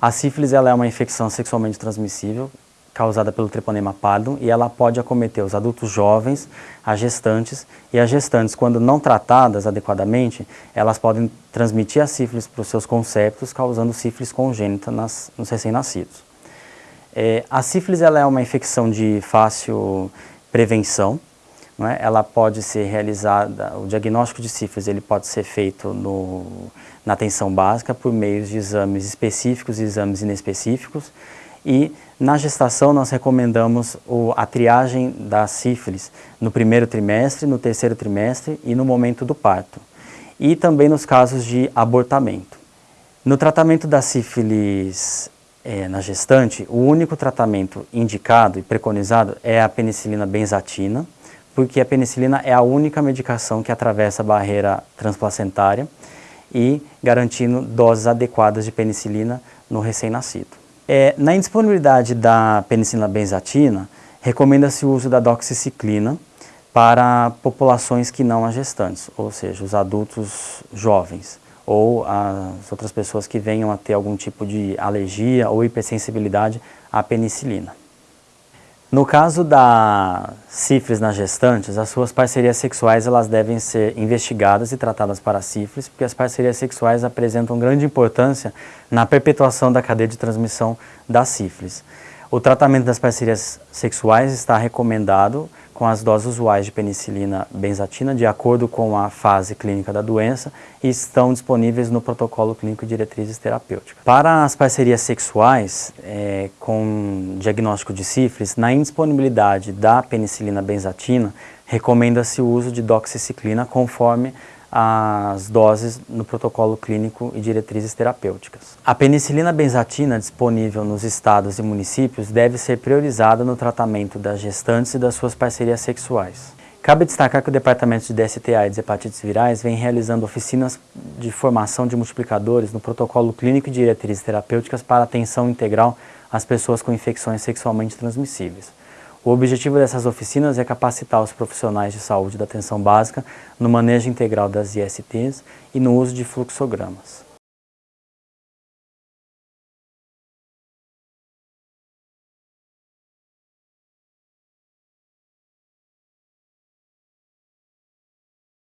A sífilis ela é uma infecção sexualmente transmissível causada pelo treponema pallidum e ela pode acometer os adultos jovens, as gestantes e as gestantes, quando não tratadas adequadamente, elas podem transmitir a sífilis para os seus conceptos, causando sífilis congênita nas, nos recém-nascidos. É, a sífilis ela é uma infecção de fácil prevenção, é? ela pode ser realizada, o diagnóstico de sífilis ele pode ser feito no, na atenção básica por meio de exames específicos e exames inespecíficos e na gestação nós recomendamos o, a triagem da sífilis no primeiro trimestre, no terceiro trimestre e no momento do parto e também nos casos de abortamento. No tratamento da sífilis é, na gestante, o único tratamento indicado e preconizado é a penicilina benzatina, porque a penicilina é a única medicação que atravessa a barreira transplacentária e garantindo doses adequadas de penicilina no recém-nascido. É, na indisponibilidade da penicilina benzatina, recomenda-se o uso da doxiciclina para populações que não há gestantes, ou seja, os adultos jovens ou as outras pessoas que venham a ter algum tipo de alergia ou hipersensibilidade à penicilina. No caso da sífilis nas gestantes, as suas parcerias sexuais elas devem ser investigadas e tratadas para sífilis, porque as parcerias sexuais apresentam grande importância na perpetuação da cadeia de transmissão da sífilis. O tratamento das parcerias sexuais está recomendado com as doses usuais de penicilina benzatina de acordo com a fase clínica da doença e estão disponíveis no protocolo clínico de diretrizes terapêuticas. Para as parcerias sexuais é, com diagnóstico de sífilis, na indisponibilidade da penicilina benzatina, recomenda-se o uso de doxiciclina conforme as doses no protocolo clínico e diretrizes terapêuticas. A penicilina benzatina disponível nos estados e municípios deve ser priorizada no tratamento das gestantes e das suas parcerias sexuais. Cabe destacar que o Departamento de DSTA e de Hepatites Virais vem realizando oficinas de formação de multiplicadores no protocolo clínico e diretrizes terapêuticas para atenção integral às pessoas com infecções sexualmente transmissíveis. O objetivo dessas oficinas é capacitar os profissionais de saúde da atenção básica no manejo integral das ISTs e no uso de fluxogramas.